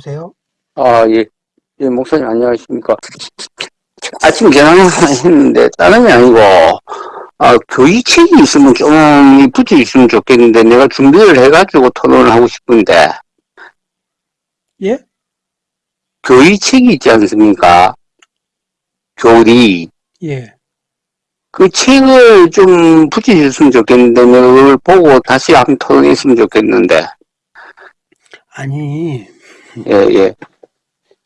여보세요? 아, 예. 예, 목사님 안녕하십니까. 아침 하나 했는데, 다른 게 아니고, 아, 교의책이 있으면 좀 붙여 있으면 좋겠는데, 내가 준비를 해가지고 토론을 하고 싶은데, 예? 교의책이 있지 않습니까? 교리. 예. 그 책을 좀 붙여줬으면 좋겠는데, 내가 그걸 보고 다시 한번 토론했으면 좋겠는데, 아니, 예, 예.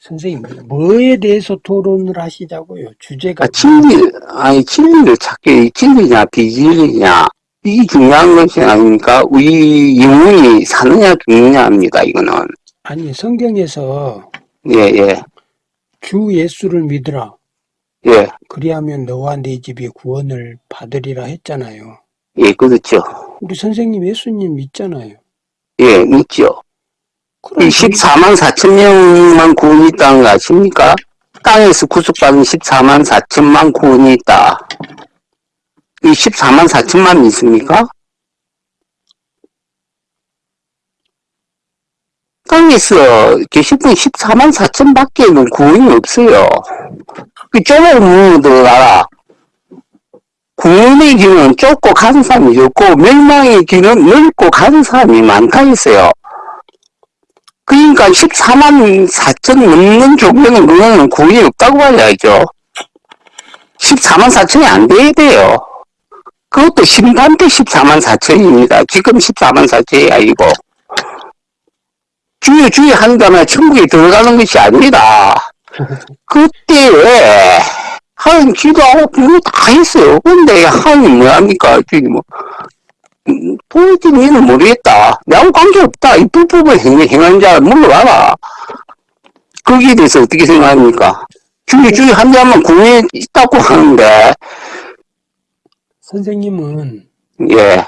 선생님, 뭐에 대해서 토론을 하시자고요? 주제가. 아, 진리, 아니, 진리를 찾기, 진리냐, 비진리냐, 이게 중요한 것이 아닙니까? 우리 영혼이 사느냐, 죽느냐입니다, 이거는. 아니, 성경에서 예, 예, 주 예수를 믿으라. 예, 그리하면 너와 네 집이 구원을 받으리라 했잖아요. 예, 그렇죠. 우리 선생님 예수님 믿잖아요. 예, 믿죠. 그럼 이 14만 4천 명만 구원이 있다는 거 아십니까? 땅에서 구속받은 14만 4천만 구원이 있다. 이 14만 4천만 믿습니까? 땅에서 계실 분 14만 4천 밖에는 구원이 없어요. 그 좁은 문으로 들어가라. 구원의 길은 좁고 간 사람이 없고 멸망의 길은 넓고 간 사람이 많다 했어요. 그러니까 14만 4천 넘는 종교는 그거는 구원이 없다고 봐야죠. 14만 4천이 안 돼야 돼요. 그것도 심판 때 14만 4천입니다. 지금 14만 4천이 아니고. 주여 주여 한다면 천국에 들어가는 것이 아닙니다. 그때 왜 하나님 기도하고 그거 다 했어요. 근데 하나님 뭐합니까? 주님 뭐 음, 도대체 너는 모르겠다. 나하고 관계없다. 이 불법을 행, 행한 자 물러와라. 거기에 대해서 어떻게 생각합니까? 주여 주여 한 자만 구원에 있다고 하는데 선생님은 예,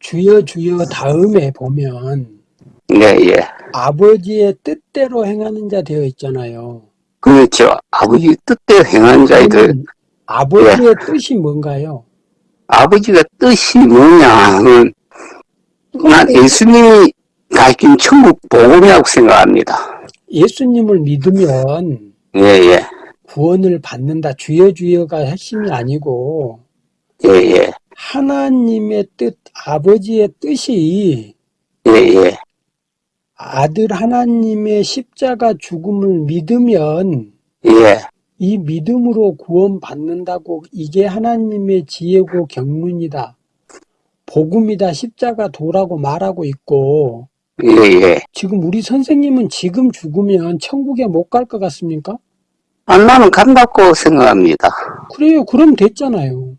주여 주여 다음에 보면 예, 예. 아버지의 뜻대로 행하는 자 되어 있잖아요. 그렇죠. 아버지 뜻대로 행한 자들 아버지의 예. 뜻이 뭔가요? 아버지가 뜻이 뭐냐는 난 예수님이 가르친 천국 복음이라고 생각합니다. 예수님을 믿으면 예, 예, 구원을 받는다. 주여 주여가 핵심이 아니고 예, 예, 하나님의 뜻, 아버지의 뜻이 예, 예, 아들 하나님의 십자가 죽음을 믿으면 예, 이 믿음으로 구원받는다고 이게 하나님의 지혜고 경륜이다. 복음이다. 십자가 도라고 말하고 있고 예, 예. 지금 우리 선생님은 지금 죽으면 천국에 못 갈 것 같습니까? 아, 나는 간다고 생각합니다. 그래요. 그럼 됐잖아요.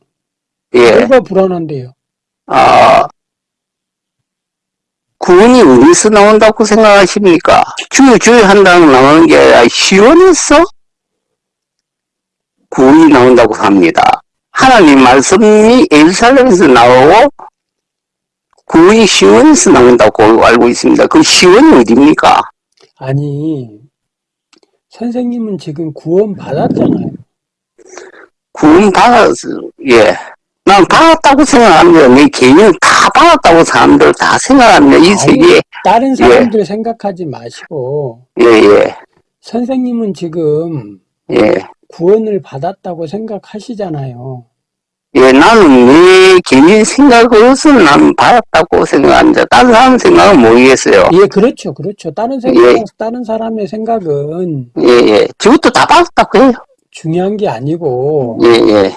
예, 뭐가 불안한데요? 아, 구원이 어디서 나온다고 생각하십니까? 주여 주여 한다고 나오는 게 시원해서 구원이 나온다고 합니다. 하나님 말씀이 예루살렘에서 나오고 구원이 시원에서 나온다고 알고 있습니다. 그 시원이 어디입니까? 아니, 선생님은 지금 구원 받았잖아요. 구원 받았어, 예. 난 받았다고 생각합니다. 내 개인은 다 받았다고 사람들 다 생각합니다. 이 아니, 세계에. 다른 사람들 생각하지 마시고 예, 예, 선생님은 지금 예. 구원을 받았다고 생각하시잖아요. 예, 나는 내 개인 생각으로서는 나는 받았다고 생각합니다. 다른 사람 생각은 모르겠어요. 예, 그렇죠. 그렇죠. 다른 생각, 예. 다른 사람의 생각은 예, 예. 저것도 다 받았다고 해요. 중요한 게 아니고 예, 예.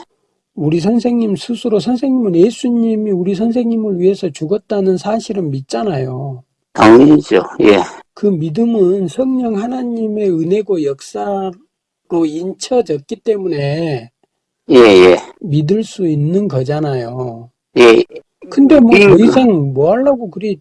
우리 선생님 스스로 선생님은 예수님이 우리 선생님을 위해서 죽었다는 사실은 믿잖아요. 당연히죠. 예. 그 믿음은 성령 하나님의 은혜고 역사 로 인쳐졌기 때문에 예, 예. 믿을 수 있는 거잖아요. 예, 근데 뭐더 음. 이상 뭐 하려고 그리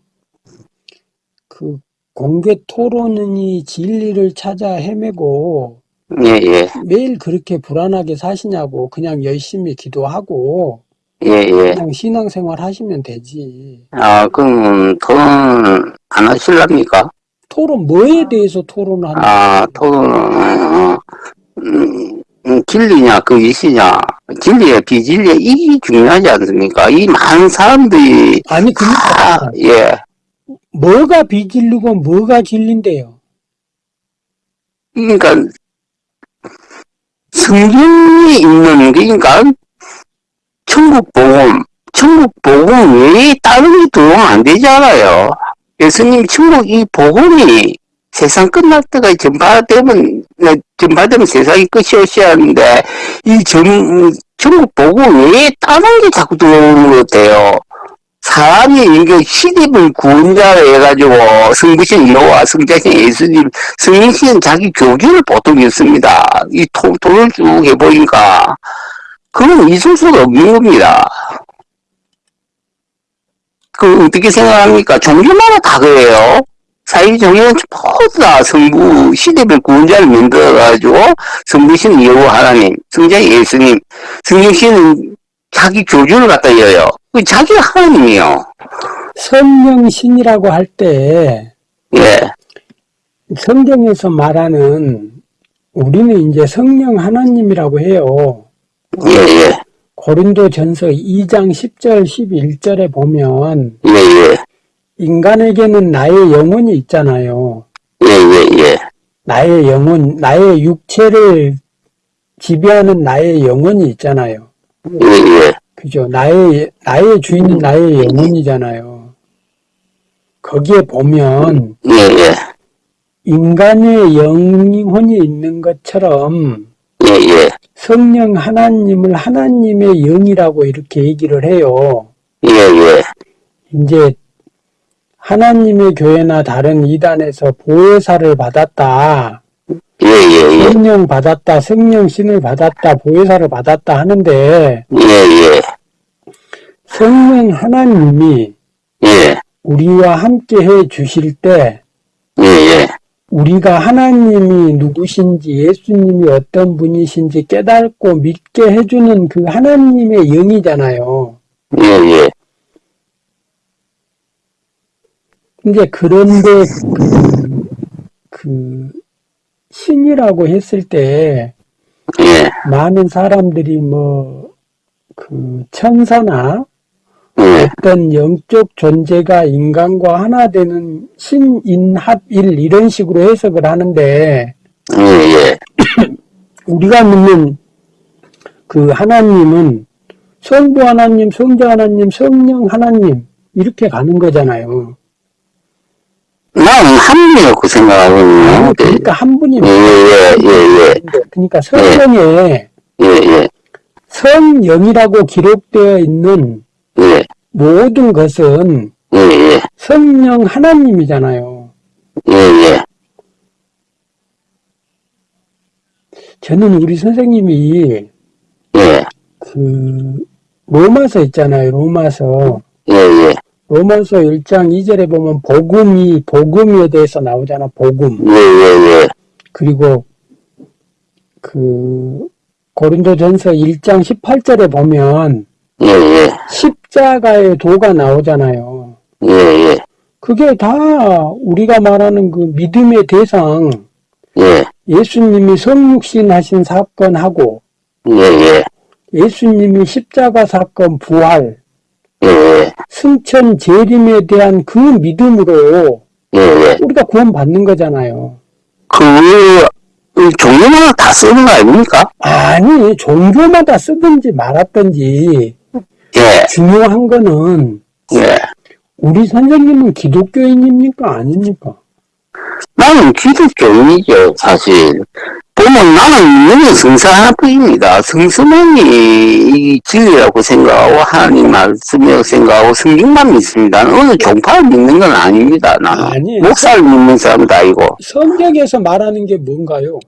그 공개 토론이 진리를 찾아 헤매고 예, 예. 매일 그렇게 불안하게 사시냐고 그냥 열심히 기도하고 예, 예. 그냥 신앙생활 하시면 되지. 아, 그럼 토론 안 하실랍니까? 토론 뭐에 대해서 토론하는 아, 토론은, 어, 음, 음, 진리냐, 그 이시냐, 진리야, 비진리야, 이게 중요하지 않습니까? 이 많은 사람들이 아니 다, 그러니까 예, 뭐가 비진리고 뭐가 진리인데요? 그러니까 성경에 있는 그러니까 천국 복음, 천국 복음 외에 다른 게 들어오면 안 되잖아요. 예수님 천국 이 복음이 세상 끝날 때가 전파되면 네, 전파되면 세상이 끝이 오셔야 하는데 이 전, 천국 복음 외에 다른 게 자꾸 들어오는 것 같아요. 사람이 이게 시집을 구원자로 해가지고 성부신 여호와 성자신 예수님 성인씨는 자기 교주를 보통 있습니다. 이 통, 통을 쭉 해보니까 그건 있을 수가 없는 겁니다. 그 어떻게 생각합니까? 종교마다 다 그래요. 사회 종교는 모두 다 성부 시대별 구원자를 만들어가지고 성부신 여호와 하나님, 성자 예수님, 성령씨는 자기 교주를 갖다 이어요. 그 자기가 하나님이요. 성령신이라고 할 때 예, 성경에서 말하는 우리는 이제 성령 하나님이라고 해요. 예, 예, 고린도 전서 2장 10절 11절에 보면 예, 예, 인간에게는 나의 영혼이 있잖아요. 예, 예, 예, 나의 영혼, 나의 육체를 지배하는 나의 영혼이 있잖아요. 예, 예, 그죠? 나의, 나의 주인은 나의 영혼이잖아요. 거기에 보면 예, 예, 인간의 영혼이 있는 것처럼 예, 예, 성령 하나님을 하나님의 영이라고 이렇게 얘기를 해요. 예, 예, 이제 하나님의 교회나 다른 이단에서 보혜사를 받았다. 예, 예, 성령 받았다. 성령 신을 받았다. 보혜사를 받았다 하는데 예, 예, 성령 하나님이 예, 우리와 함께 해 주실 때 예, 예, 우리가 하나님이 누구신지 예수님이 어떤 분이신지 깨닫고 믿게 해주는 그 하나님의 영이잖아요. 예, 예, 이제 그런데 그, 그 신이라고 했을 때 예, 많은 사람들이 뭐 그 천사나 예, 어떤 영적 존재가 인간과 하나 되는 신인합일 이런 식으로 해석을 하는데 예, 예, 우리가 믿는 그 하나님은 성부 하나님, 성자 하나님, 성령 하나님 이렇게 가는 거잖아요. 나는 합리라고 생각하거든요. 그러니까 한 분이 예, 예, 예, 예, 그러니까 성경에 예, 예, 성령이라고 기록되어 있는 예, 모든 것은 예, 예, 성령 하나님이잖아요. 예, 예, 저는 우리 선생님이 예, 그 로마서 있잖아요. 로마서. 예, 예, 로마서 1장 2절에 보면 복음이 복음에 대해서 나오잖아. 복음. 예, 예, 예, 그리고 그 고린도전서 1장 18절에 보면 예, 예, 십자가의 도가 나오잖아요. 예, 예, 그게 다 우리가 말하는 그 믿음의 대상 예, 예수님이 성육신 하신 사건하고 예, 예, 예수님이 십자가 사건 부활 예, 예, 승천 재림에 대한 그 믿음으로 예, 예. 우리가 구원받는 거잖아요. 그, 이 종류마다 다 쓰는 거 아닙니까? 아니 종교마다 쓰든지 말았든지 예, 중요한 거는 예. 우리 선생님은 기독교인입니까 아닙니까? 나는 기독교인이죠, 사실. 보면 나는 믿는 성사 하나뿐입니다. 성수만이 이 진리라고 생각하고 하나님 말씀이라고 생각하고 성경만 믿습니다. 어느 종파를 믿는 건 아닙니다. 나는 아니에요. 목사를 믿는 사람도 아니고 성경에서 말하는 게 뭔가요?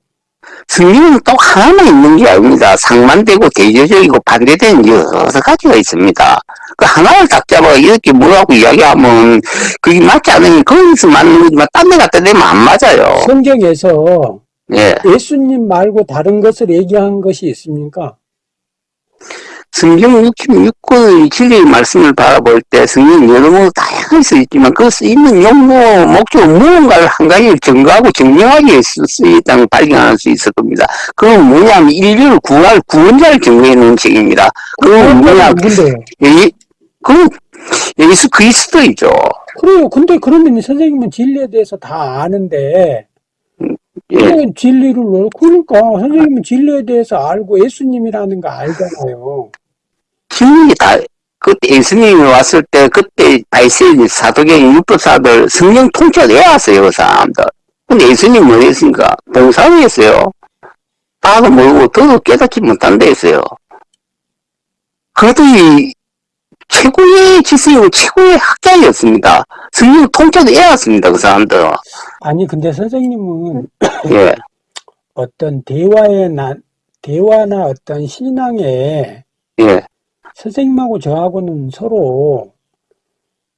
성경은 또 하나만 있는 게 아닙니다. 상반되고 대조적이고 반대되는 여러 가지가 있습니다. 그 하나를 딱 잡아 이렇게 뭐라고 이야기하면 그게 맞지 않으면 거기서 맞는 거지만 딴 데 갖다 대면 안 맞아요. 성경에서 예. 예수님 말고 다른 것을 얘기한 것이 있습니까? 성경 66권의 진리의 말씀을 바라볼 때 성경은 여러 모로 다양할 수 있지만 그 쓰이는 용도, 목적, 무언가를 한 가지를 증거하고 증명하기 위해서 쓰였다는 걸 발견할 수 있을 겁니다. 그건 뭐냐면 인류를 구할 구원자를 증거해 놓은 책입니다. 그건 뭐냐? 예, 그 예수 그리스도이죠. 그래요. 근데 그러면 선생님은 진리에 대해서 다 아는데, 예. 왜 진리를, 왜- 그러니까 선생님은 진리에 대해서 알고 예수님이라는 거 알잖아요. 진리 다, 그때 예수님이 왔을 때, 그때 바이세인 사도계인 율법사들 성령 통째로 외웠어요, 그 사람들. 근데 예수님 뭐 했습니까? 봉사를 했어요. 나도 모르고 더도 깨닫지 못한다 했어요. 그들이 최고의 지성이고 최고의 학자였습니다. 성령 통째로 외웠습니다, 그 사람들은. 아니, 근데 선생님은 예, 어떤 대화의 나, 대화나 어떤 신앙에 예, 선생님하고 저하고는 서로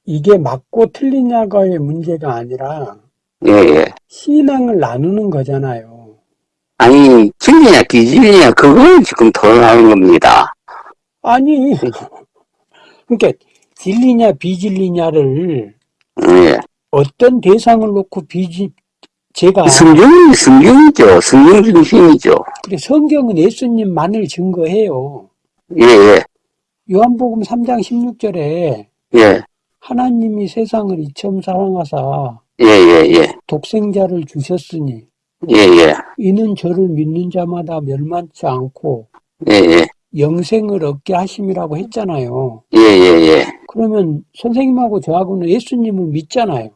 이게 맞고 틀리냐가의 문제가 아니라 예, 예. 신앙을 나누는 거잖아요. 아니, 진리냐, 비진리냐, 그걸 지금 토론하는 겁니다. 아니, 그러니까 진리냐 비진리냐를 예. 어떤 대상을 놓고 비지 제가 성경이 성경이죠. 성경 중심이죠. 그래 성경은 예수님만을 증거해요. 예, 예, 요한복음 3장 16절에 예, 하나님이 세상을 이처음 사랑하사 예, 예, 예, 독생자를 주셨으니 예, 예, 이는 저를 믿는 자마다 멸망치 않고 예, 예, 영생을 얻게 하심이라고 했잖아요. 예, 예, 예. 그러면 선생님하고 저하고는 예수님을 믿잖아요.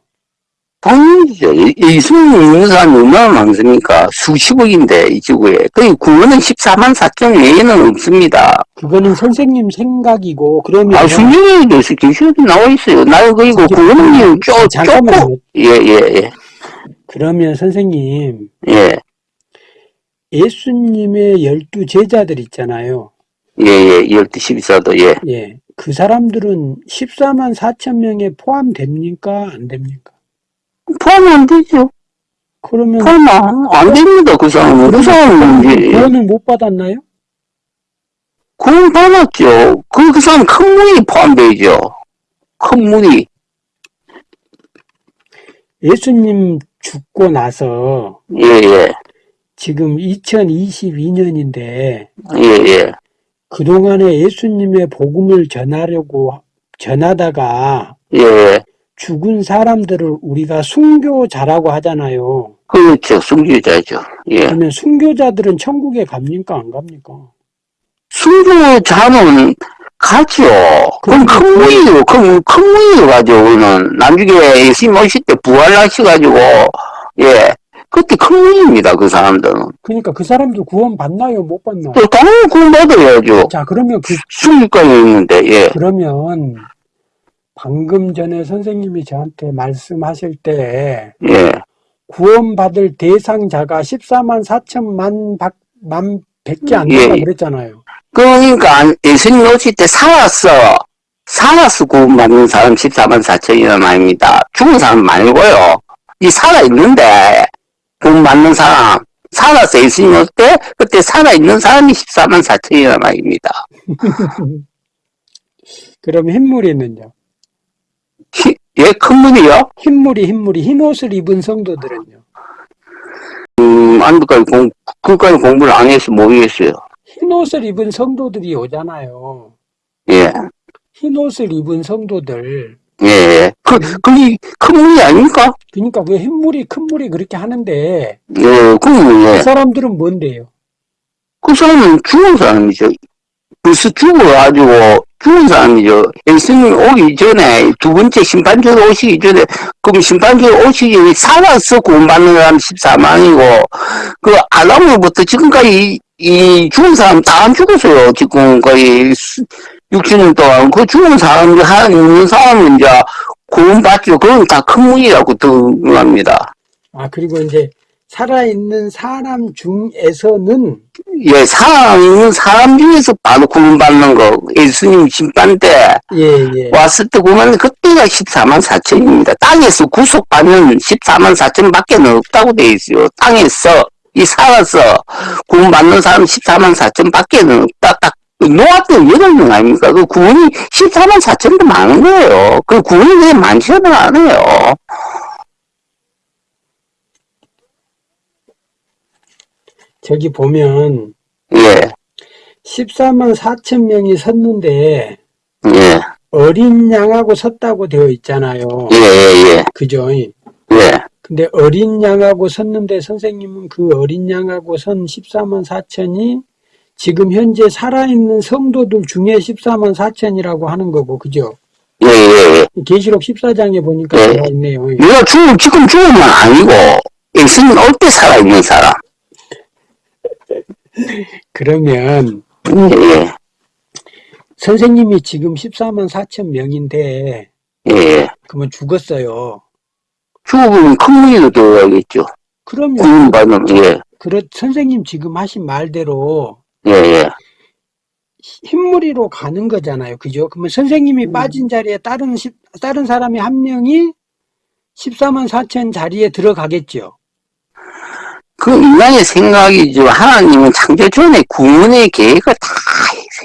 예- 예수님 믿는 사람이 얼마나 많습니까? 수십억인데, 이 지구에. 그 구원은 14만 4천 외에는 없습니다. 그거는 선생님 생각이고 그러면 아, 성경에도 계시록에 나와 있어요. 나 그리고 구원은 쪼, 쪼고. 예, 예, 예, 그러면 선생님 예, 예수님의 열두 제자들 있잖아요. 예, 예, 12, 12사도, 예. 예. 그 사람들은 14만 4천 명에 포함됩니까? 안 됩니까? 포함 안 되죠. 그러면 포함 안, 안 됩니다. 그 사람은. 그 사람은 이제. 구원을 못 받았나요? 구원 받았죠. 그, 그 사람 큰 무리 포함되죠. 큰 무리. 예수님 죽고 나서 예, 예, 지금 2022년인데 예, 예, 그동안에 예수님의 복음을 전하려고 전하다가 예. 죽은 사람들을 우리가 순교자라고 하잖아요. 그렇죠. 순교자죠. 예. 그러면 순교자들은 천국에 갑니까? 안 갑니까? 순교자는 가죠. 그럼 큰 무리요. 큰, 큰 무리요 가죠. 그는 나중에 예수님 오실 때 부활하셔가지고, 예. 그때 큰 무리입니다. 그 사람들은. 그러니까 그 사람들 구원 받나요? 못 받나요? 또 당연히 구원 받아야죠. 자, 그러면 그 순교까지 있는데, 예. 그러면 방금 전에 선생님이 저한테 말씀하실 때 예. 구원받을 대상자가 14만 4천만 박, 만 100개 안 예, 된다고 예. 그랬잖아요. 그러니까 예수님 오실 때 살았어. 살아서 구원받는 사람 14만 4천이란 말입니다. 죽은 사람 말고요. 이 살아있는데 구원받는 사람 살아서 예수님 올 때 그때 살아있는 사람이 14만 4천이란 말입니다. 그럼 흰무리는요? 히- 예, 큰 문이요? 흰무리, 흰무리, 흰 옷을 입은 성도들은요? 음, 안도까지 공, 그까지 공부를 안 해서 모르겠어요. 흰 옷을 입은 성도들이 오잖아요. 예, 흰 옷을 입은 성도들. 예, 예. 그, 그게 큰 문이 아닙니까? 그러니까 그 흰 물이 큰 물이 그렇게 하는데 예, 그러면 예. 그 사람들은 뭔데요? 그 사람은 죽은 사람이죠. 벌써 죽어가지고 죽은 사람이죠. 예수님 오기 전에 두 번째 심판주로 오시기 전에 그럼 심판주로 오시기 전에 살아서 구원받는 사람 14만이고 그 아담으로부터 지금까지 이 죽은 사람 다 안 죽었어요. 지금 거의 60년 동안 그 죽은 사람 한 있는 사람은 이제 구원받죠. 그건 다 큰 문이라고 등합니다. 아, 그리고 이제 살아있는 사람 중에서는 예, 살아있는 사람 중에서 바로 구원받는 거, 예수님 심판 때 예, 예. 왔을 때 구원, 그때가 14만 4천입니다. 땅에서 구속받는 14만 4천 밖에 없다고 돼 있어요. 땅에서, 이 살아서 구원받는 사람 14만 4천 밖에 없다. 딱, 노아 때 8명 아닙니까? 그 구원이 14만 4천도 많은 거예요. 그 구원이 그냥 많지는 않아요. 저기 보면 예, 14만 4천 명이 섰는데 예, 어린 양하고 섰다고 되어 있잖아요. 예, 예, 예. 그죠? 예. 근데 어린 양하고 섰는데 선생님은 그 어린 양하고 선 14만 4천이 지금 현재 살아있는 성도들 중에 14만 4천이라고 하는 거고, 그죠? 예, 예, 예. 계시록 14장에 보니까 예. 있네요. 내가 죽, 지금 죽은 건 아니고, 예수님 올때 살아있는 사람. 그러면 예, 예. 선생님이 지금 14만 4천 명인데 예, 예. 그러면 죽었어요. 죽어보면 큰 무리로 들어가겠죠. 그러면 구원받으면, 예, 그렇 선생님 지금 하신 말대로 예, 예. 흰무리로 가는 거잖아요. 그죠? 그러면 선생님이 음. 빠진 자리에 다른 십- 다른 사람이 한 명이 14만 4천 자리에 들어가겠죠. 그 인간의 생각이죠. 하나님은 창조 전에 구원의 계획을 다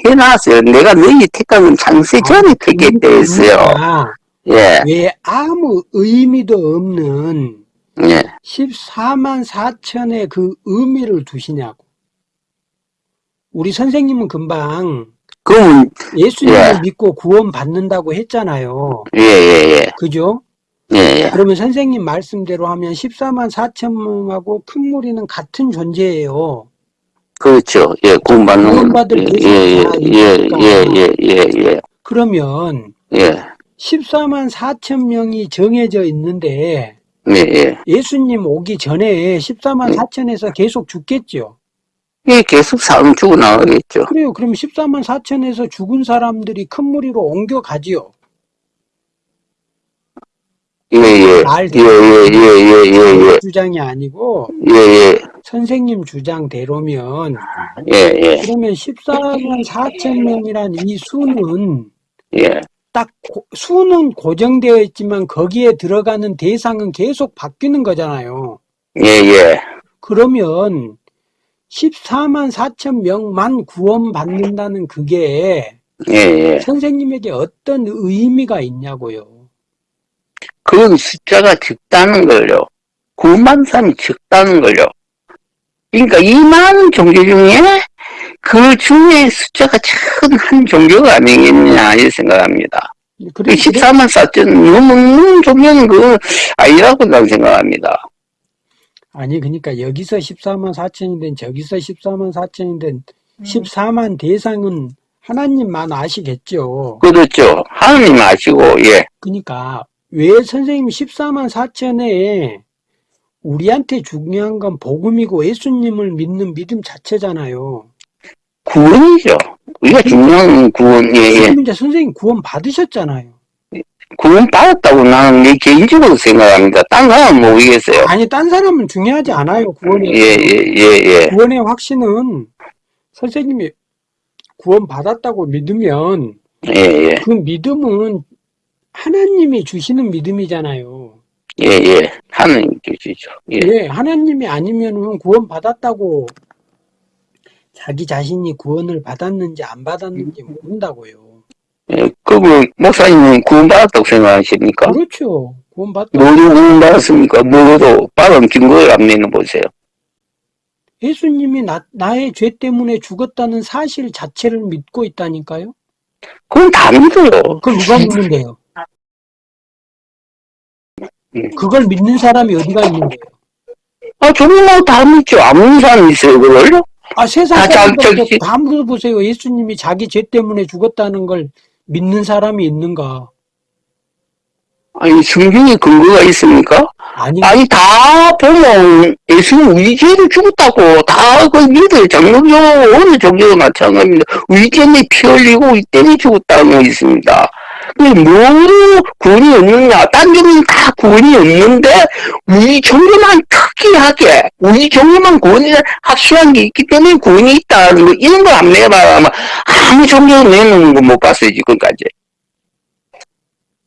해놨어요. 내가 너희 택하면 창세 전에 택했다 했어요. 그러니까 예, 왜 아무 의미도 없는 예. 14만 4천의 그 의미를 두시냐고. 우리 선생님은 금방 그러면, 예수님을 예. 믿고 구원 받는다고 했잖아요. 예, 예, 예. 그죠? 예, 예. 그러면 선생님 말씀대로 하면 14만 4천 명하고 큰 무리는 같은 존재예요. 그렇죠. 예, 구원받는 구원받을 예, 예, 다 예, 예, 있으니까. 예, 예, 예, 예. 그러면 예, 14만 4천 명이 정해져 있는데 예, 예. 예수님 오기 전에 14만 네. 4천에서 계속 죽겠죠. 예, 계속 사람 죽어 나가겠죠. 그래요. 그럼 14만 4천에서 죽은 사람들이 큰 무리로 옮겨가지요. 예, 예. 말 예, 예, 예, 예, 예, 예. 주장이 아니고 예, 예. 선생님 주장대로면 예, 예. 그러면 14만 4천 명이란 이 수는 예. 딱 고- 수는 고정되어 있지만 거기에 들어가는 대상은 계속 바뀌는 거잖아요. 예, 예. 그러면 14만 4천 명만 구원받는다는 그게 예, 예. 선생님에게 어떤 의미가 있냐고요. 그건 숫자가 적다는 걸요. 구만 사람이 적다는 걸요. 그러니까 이 많은 종교 중에 그 중에 숫자가 큰한 종교가 아니겠냐 이렇게 생각합니다. 그 그래, 14만 4천 넘는 종교는 그 아니라고 난 생각합니다. 아니 그러니까 여기서 14만 4천이든 저기서 14만 4천이든 14만 대상은 하나님만 아시겠죠. 그렇죠. 하나님 아시고 예. 그러니까 왜 선생님 14만 4천에 우리한테 중요한 건 복음이고 예수님을 믿는 믿음 자체잖아요. 구원이죠. 우리가 중요한 구원, 예, 예. 이제 선생님 구원 받으셨잖아요. 구원 받았다고 나는 내 개인적으로 생각합니다. 딴 사람은 모르겠어요. 아니 딴 사람은 중요하지 않아요. 구원의 예, 예, 예, 예. 구원의 확신은 선생님이 구원 받았다고 믿으면 예, 예. 그 믿음은 하나님이 주시는 믿음이잖아요. 예, 예. 하나님 주시죠. 예. 예, 하나님이 아니면은 구원 받았다고 자기 자신이 구원을 받았는지 안 받았는지 모른다고요. 예. 그리고 목사님은 구원 받았다고 생각하십니까? 그렇죠. 구원 받 뭐로 구원 받았습니까? 뭐로도 받은 증거를 안 내놓으세요. 예수님이 나, 나의 죄 때문에 죽었다는 사실 자체를 믿고 있다니까요. 그건 다 믿어요. 그걸 누가 믿는데요? 음. 그걸 믿는 사람이 어디가 있는데요? 아, 정말 다 믿죠. 안 믿는 사람 있어요, 그걸요? 아, 세상 아, 사람들 다 물어보세요. 예수님이 자기 죄 때문에 죽었다는 걸 믿는 사람이 있는가? 아니, 성경에 근거가 있습니까? 아니, 아니, 다 보면 예수는 우리 죄를 죽었다고 다 그 믿어요. 장로교, 어느 종교도 마찬가지입니다. 우리 때문에 피 흘리고 우리 때문에 죽었다는 거 있습니다. 뭐로 구원이 없느냐? 딴 종교는 다 구원이 없는데, 우리 종교만 특이하게, 우리 종교만 구원이 확실한 게 있기 때문에 구원이 있다는 거, 이런 걸 안 내봐야만 아무 종교도 내놓는 거 못 봤어요, 지금까지.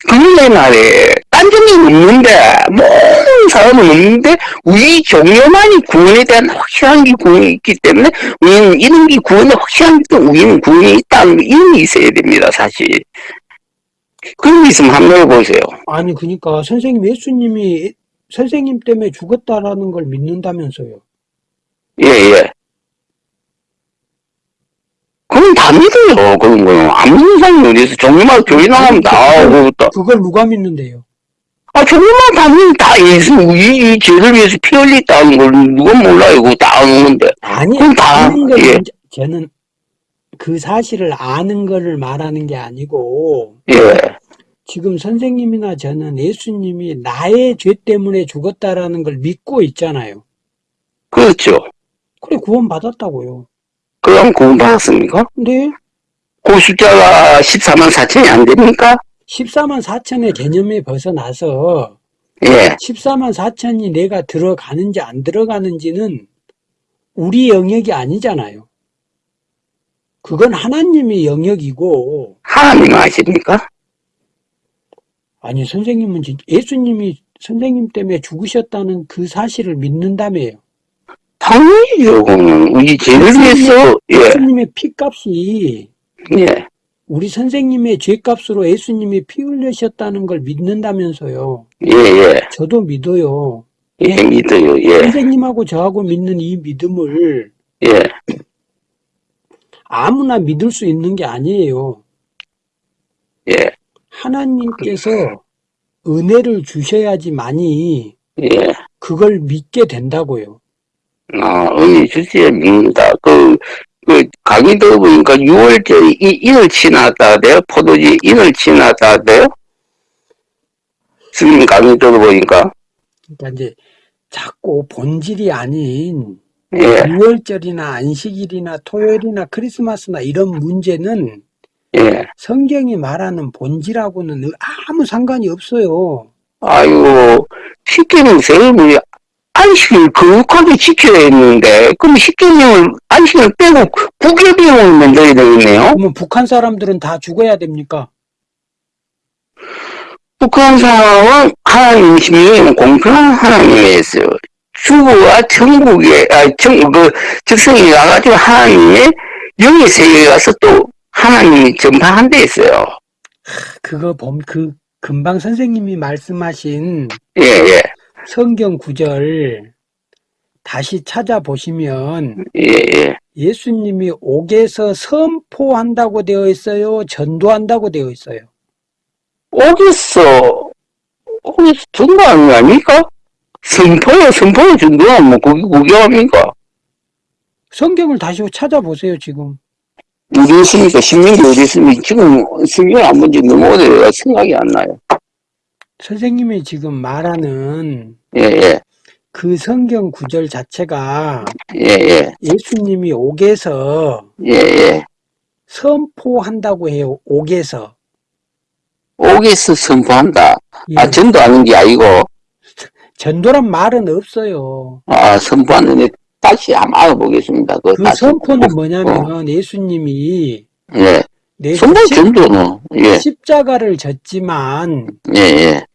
그런데 말이에요. 딴 종교는 없는데, 모든 사람은 없는데, 우리 종교만이 구원에 대한 확실한 게 구원이 있기 때문에, 우리는 이런 게 구원에 확실한 게 우리는 있다는 거, 이런 게 있어야 됩니다, 사실. 그런 게 있으면 한번 해보세요. 아니, 그러니까 선생님 예수님이 선생님 때문에 죽었다라는 걸 믿는다면서요. 예, 예. 그건 다 믿어요. 그런 거는. 안 믿는 사람이 어디서 종류마다 교회 나가면 나오고, 또. 그걸 누가 믿는데요? 아, 종류마다 다 믿는, 다 예수, 이, 이 죄를 위해서 피 흘렸다는 걸 누가 몰라요, 그거 다 아는 건데. 아니, 그럼 다, 아는 걸 예. 문제- 저는 그 사실을 아는 거를 말하는 게 아니고 예. 지금 선생님이나 저는 예수님이 나의 죄 때문에 죽었다라는 걸 믿고 있잖아요. 그렇죠. 그래 구원받았다고요. 그럼 구원받았습니까? 근데 그 숫자가 14만 4천이 안 됩니까? 14만 4천의 개념에 벗어나서 예. 14만 4천이 내가 들어가는지 안 들어가는지는 우리 영역이 아니잖아요. 그건 하나님의 영역이고 하나님 아십니까? 아니 선생님은 진- 예수님이 선생님 때문에 죽으셨다는 그 사실을 믿는다며요. 그거는. 우리 죄를 위해서, 예, 예수님의 피값이 예. 우리 선생님의 죄값으로 예수님이 피 흘리셨다는 걸 믿는다면서요. 예, 예. 저도 믿어요. 예, 믿어요, 예. 선생님하고 저하고 믿는 이 믿음을 예. 아무나 믿을 수 있는 게 아니에요. 예. 하나님께서 은혜를 주셔야지만이 예. 그걸 믿게 된다고요. 아, 은혜 주시에 믿는다. 그, 그, 강의 들어보니까 6월절이 이, 인을 지났다 돼요? 포도지 인을 지났다 돼요? 스님 강의 들어보니까. 그러니까 이제 자꾸 본질이 아닌 예. 6월절이나 안식일이나 토요일이나 크리스마스나 이런 문제는 예. 성경이 말하는 본질하고는 아무 상관이 없어요. 아이고, 십계명 세우면 안식을 거룩하게 지켜야 했는데, 그럼 십계명을, 안식을 빼고 구계명을 만들어야 되겠네요? 그러면 북한 사람들은 다 죽어야 됩니까? 북한 상황은 하나님 심리는 공평한 하나님이었어요. 주부가 천국에, 아, 천, 그, 즉성에 가가지고 하나님의 영의 세계에 가서 또 하나님이 전파한 데 있어요. 그거 봄, 그, 금방 선생님이 말씀하신 예, 예, 성경 구절 다시 찾아보시면 예, 예. 예 수님이 옥에서 선포한다고 되어 있어요? 전도한다고 되어 있어요? 오겠어. 오겠어. 전도하는 거 아닙니까? 선포요, 선포요, 전도는 뭐, 그게, 그게 합니까? 성경을 다시 찾아보세요, 지금. 어디 있습니까? 신명기 어디 있습니까? 지금 성경 안 본지 너무 오래돼가 생각이 안 나요. 선생님이 지금 말하는 예, 예, 그 성경 구절 자체가 예, 예, 예수님이 옥에서 예, 예. 선포한다고 해요, 옥에서. 옥에서 선포한다. 예. 아, 전도하는 게 아니고, 전도란 말은 없어요. 아, 선포하는데 다시 한번 알아보겠습니다. 그 다시. 선포는 어, 뭐냐면 예수님이 예. 내 선포 십- 전도는, 예, 십자가를 졌지만 예, 예.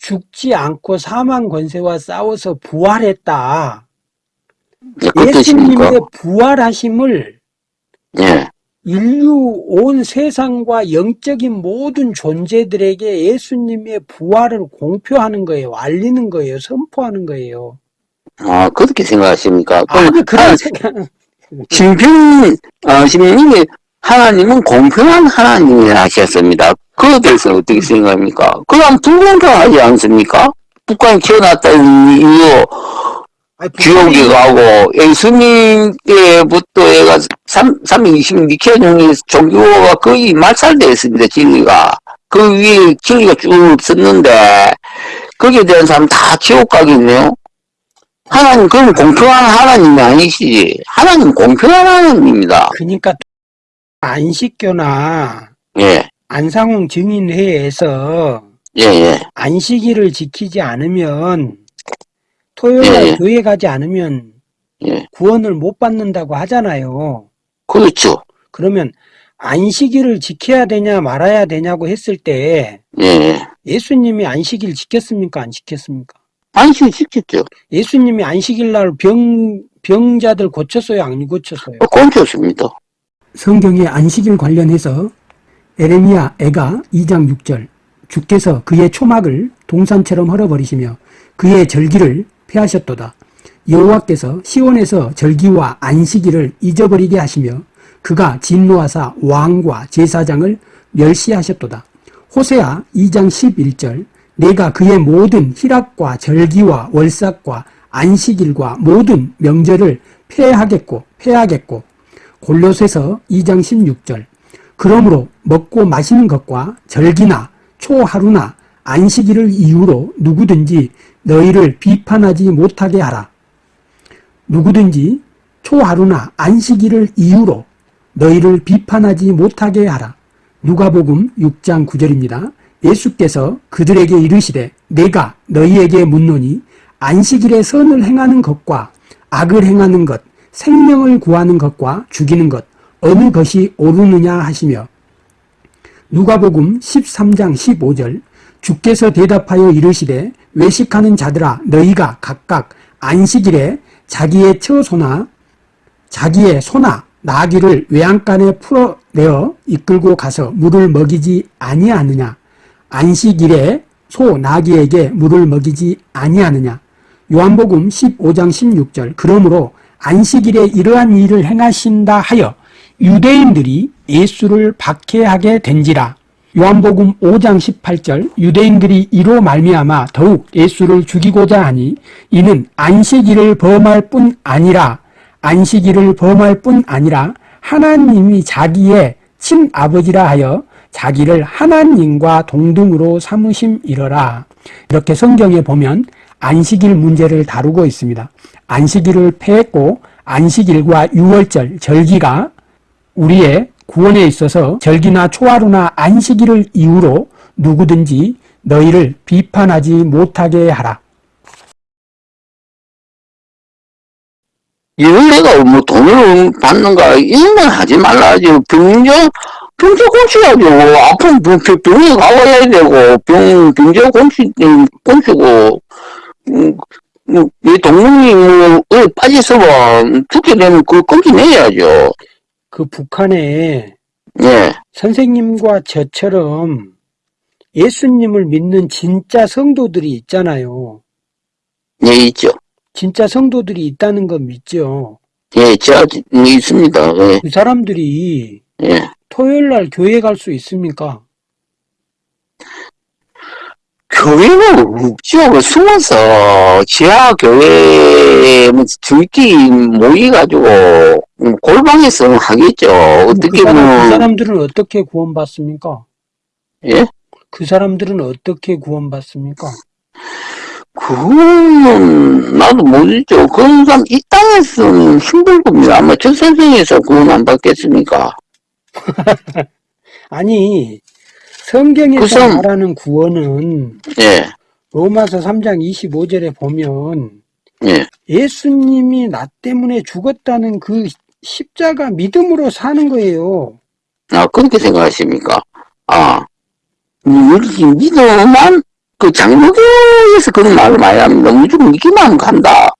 죽지 않고 사망 권세와 싸워서 부활했다. 예, 그? 예수님의 부활하심을 예. 인류 온 세상과 영적인 모든 존재들에게 예수님의 부활을 공표하는 거예요. 알리는 거예요. 선포하는 거예요. 아, 그렇게 생각하십니까? 아니 그런 하나- 생각. 신평, 어, 신명님이 하나님은 공평한 하나님이라 하셨습니다. 그에 대해서 어떻게 생각합니까? 그럼 불공평하지 않습니까? 북한이 태어났다는 이유, 아니, 지옥에 북한이 가고, 예수님께부터 해가 3, 320 니케종의 종교가 거의 말살되어 있습니다, 진리가. 그 위에 진리가 쭉 없었는데, 거기에 대한 사람 다 지옥 가겠네요? 하나님, 그럼 공평한 하나님이 아니시지. 하나님 공평한 하나님입니다. 그러니까 안식교나 예, 안상홍 증인회에서 예, 예. 안식일을 지키지 않으면 토요일날 예, 예. 교회 가지 않으면 예. 구원을 못 받는다고 하잖아요. 그렇죠. 그러면 안식일을 지켜야 되냐 말아야 되냐고 했을 때 예, 예. 예수님이 안식일 지켰습니까? 안 지켰습니까? 안식을 지켰죠. 예수님이 안식일 날 병, 병자들 고쳤어요? 안 고쳤어요? 어, 고쳤습니다. 성경의 안식일 관련해서 에레미야 애가 2장 6절 주께서 그의 초막을 동산처럼 헐어버리시며 그의 절기를 폐하셨도다. 여호와께서 시온에서 절기와 안식일을 잊어버리게 하시며 그가 진노하사 왕과 제사장을 멸시하셨도다. 호세아 2장 11절 내가 그의 모든 희락과 절기와 월삭과 안식일과 모든 명절을 폐하겠고 폐하겠고 골로새서 2장 16절 그러므로 먹고 마시는 것과 절기나 초하루나 안식일을 이유로 누구든지 너희를 비판하지 못하게 하라. 누구든지 초하루나 안식일을 이유로 너희를 비판하지 못하게 하라. 누가복음 6장 9절입니다. 예수께서 그들에게 이르시되 내가 너희에게 묻노니 안식일에 선을 행하는 것과 악을 행하는 것, 생명을 구하는 것과 죽이는 것 어느 것이 옳으느냐 하시며 누가복음 13장 15절 주께서 대답하여 이르시되 외식하는 자들아 너희가 각각 안식일에 자기의 처소나 자기의 소나 나귀를 외양간에 풀어내어 이끌고 가서 물을 먹이지 아니하느냐? 안식일에 소 나귀에게 물을 먹이지 아니하느냐? 요한복음 15장 16절 그러므로 안식일에 이러한 일을 행하신다 하여 유대인들이 예수를 박해하게 된지라 요한복음 5장 18절 유대인들이 이로 말미암아 더욱 예수를 죽이고자 하니 이는 안식일을 범할 뿐 아니라 안식일을 범할 뿐 아니라 하나님이 자기의 친아버지라 하여 자기를 하나님과 동등으로 삼으심 이러라. 이렇게 성경에 보면 안식일 문제를 다루고 있습니다. 안식일을 폐했고 안식일과 유월절 절기가 우리의 구원에 있어서 절기나 초하루나 안식일을 이유로 누구든지 너희를 비판하지 못하게 하라. 이런 내가 뭐 돈을 받는가 이런 건 하지 말라죠. 병정 병자 곤치야죠. 아픈 병, 병- 병에 가봐야 되고 병 병자 곤치 곤치고 음, 음, 이 동물이 뭐에 빠져서면 죽게 되면 그 꼼치 내야죠. 그 북한에 예, 선생님과 저처럼 예수님을 믿는 진짜 성도들이 있잖아요. 예 있죠. 진짜 성도들이 있다는 거 믿죠. 예, 제가 있습니다. 예, 그 사람들이 예. 토요일 날 교회 갈 수 있습니까? 교회는 없죠. 그 숨어서 지하 교회 뭐 저희끼리 모여가지고 음, 골방에서 하겠죠. 그, 어떻게 사람, 그 사람들은 어떻게 구원받습니까? 예? 그 사람들은 어떻게 구원받습니까? 그거는 나도 모르죠. 그런 사람 이 땅에서는 힘들 겁니다. 아마 저 세상에서 구원 안 받겠습니까? 아니 성경에서 그 사람- 말하는 구원은 예, 로마서 3장 25절에 보면 예, 예수님이 나 때문에 죽었다는 그 십자가 믿음으로 사는 거예요. 아 그렇게 생각하십니까? 아 이렇게 믿어만 그 장로교에서 그런 말을 많이 합니다. 무조건 믿기만 간다.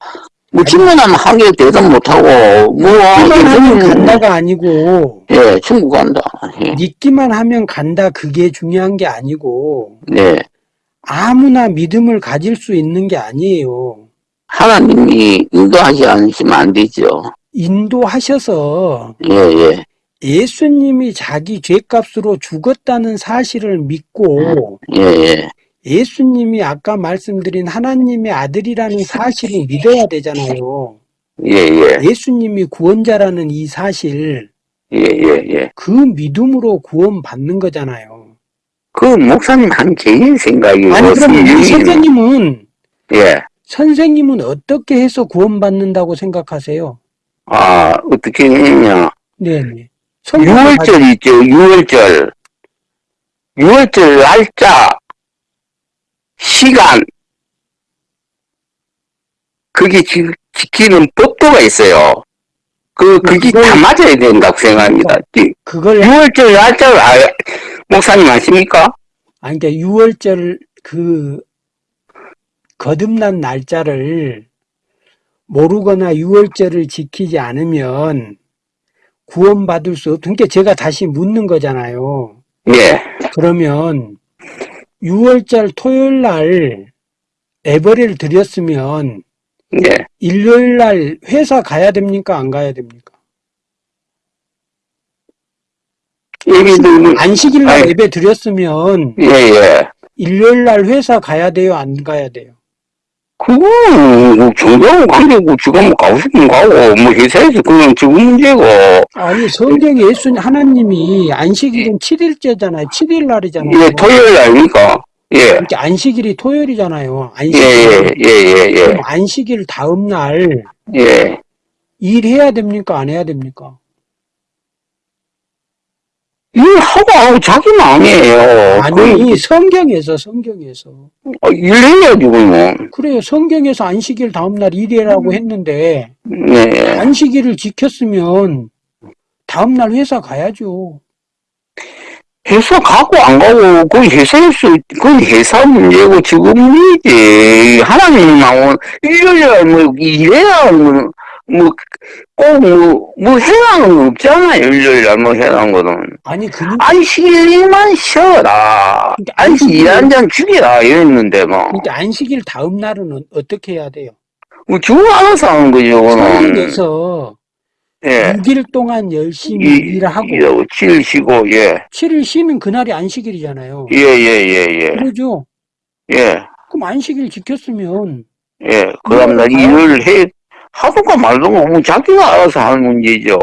뭐 질문하면 한개 대답 못하고 뭐 하면 이거는 간다가 아니고 예, 천국 간다. 예, 믿기만 하면 간다 그게 중요한 게 아니고 네. 아무나 믿음을 가질 수 있는 게 아니에요. 하나님이 인도하지 않으시면 안 되죠. 인도하셔서 예, 예, 예 수님이 자기 죄값으로 죽었다는 사실을 믿고 예, 예, 예수님이 아까 말씀드린 하나님의 아들이라는 사실을 믿어야 되잖아요. 예, 예, 예수님이 구원자라는 이 사실, 예, 예, 예. 그 믿음으로 구원받는 거잖아요. 그 목사님 한 개인 생각이고 아니, 그럼 우리 선생님은, 예, 선생님은 어떻게 해서 구원받는다고 생각하세요? 아 어떻게 했냐? 네네. 6월절 있죠, 6월절. 6월절 날짜, 시간, 그게 지, 지키는 법도가 있어요. 그, 그게 그걸- 다 맞아야 된다고 생각합니다. 그걸, 6월절 날짜를 아, 목사님 아십니까? 아니, 그러니까 6월절 그, 거듭난 날짜를 모르거나 6월절을 지키지 않으면 구원받을 수 없, 그러니까 제가 다시 묻는 거잖아요. 예, 그러면 6월절 토요일 날 에버리를 드렸으면 예. 일요일 날 회사 가야 됩니까? 안 가야 됩니까? 예비들, 안식일 날. 예배 드렸으면 예, 예. 일요일 날 회사 가야 돼요? 안 가야 돼요? 그거는 뭐 정당하고 관계고 지가 뭐 가고 싶으면 가고 뭐 회사에서 그냥 지금 문제고 아니 성경에 예수님 하나님이 안식일은 7일째잖아요. 7일 날이잖아요. 예 토요일 아닙니까 예 그러니까 안식일이 토요일이잖아요. 예, 안식일. 예, 예, 예, 그럼 안식일 다음 날 예, 예. 일해야 됩니까? 안 해야 됩니까? 일하고 하고 자기 마음이에요. 아니 성경에서 성경에서 그, 일해야지, 그러면. 그래요. 성경에서 안식일 다음 날 일해라고 했는데 네. 안식일을 지켰으면 다음 날 회사 가야죠. 회사 가고 안 가고, 그 회사에서, 그 회사 문제고 지금 문제지. 하나님 나온, 일요일에 뭐, 일해야 뭐, 뭐, 꼭 뭐, 뭐 해라는 거 없잖아요. 일요일에 뭐 해라는 거는. 아니 그니까 안식일만 쉬어라. 근데 안식 안식일- 일한 잔 죽이라. 이랬는데, 뭐. 그러니까 안식일 다음 날은 어떻게 해야 돼요? 뭐, 주고 알아서 하는 거죠, 그거는. 성경에서 예. 6일 동안 열심히 이, 일하고 예, 칠 쉬고, 예. 7일 쉬면 그날이 안식일이잖아요. 예, 예, 예, 예. 그러죠? 예. 그럼 안식일 지켰으면 예, 그 다음날 일을 해, 하든가 말든가, 뭐, 자기가 알아서 하는 문제죠.